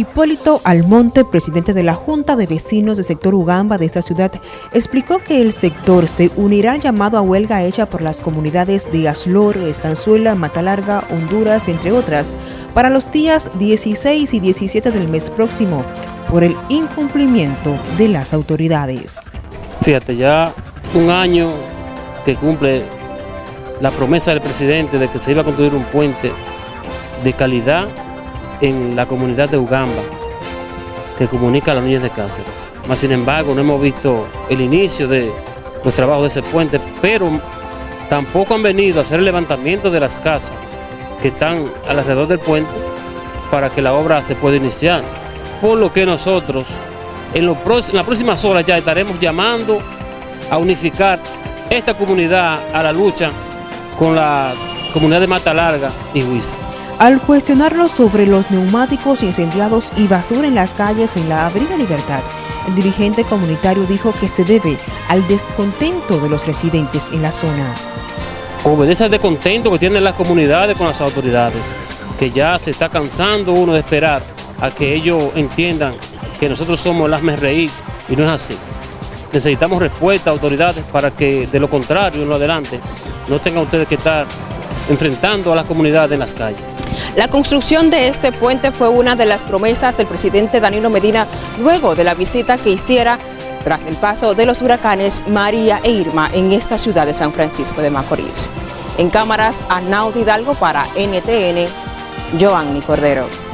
Hipólito Almonte, presidente de la Junta de Vecinos del sector Ugamba de esta ciudad, explicó que el sector se unirá al llamado a huelga hecha por las comunidades de Aslor, Estanzuela, Matalarga, Honduras, entre otras, para los días 16 y 17 del mes próximo, por el incumplimiento de las autoridades. Fíjate, ya un año que cumple la promesa del presidente de que se iba a construir un puente de calidad en la comunidad de Ugamba, que comunica a las niñas de Cáceres. Más sin embargo, no hemos visto el inicio de los trabajos de ese puente, pero tampoco han venido a hacer el levantamiento de las casas que están alrededor del puente para que la obra se pueda iniciar. Por lo que nosotros en, en las próximas horas ya estaremos llamando a unificar esta comunidad a la lucha con la comunidad de Mata Larga y Huiza. Al cuestionarlo sobre los neumáticos incendiados y basura en las calles en la Avenida Libertad, el dirigente comunitario dijo que se debe al descontento de los residentes en la zona. Obedece al descontento que tienen las comunidades con las autoridades, que ya se está cansando uno de esperar a que ellos entiendan que nosotros somos las reír y no es así. Necesitamos respuesta autoridades para que de lo contrario en lo adelante no tengan ustedes que estar enfrentando a las comunidades en las calles. La construcción de este puente fue una de las promesas del presidente Danilo Medina luego de la visita que hiciera tras el paso de los huracanes María e Irma en esta ciudad de San Francisco de Macorís. En cámaras, Arnaud Hidalgo para NTN, Joanny Cordero.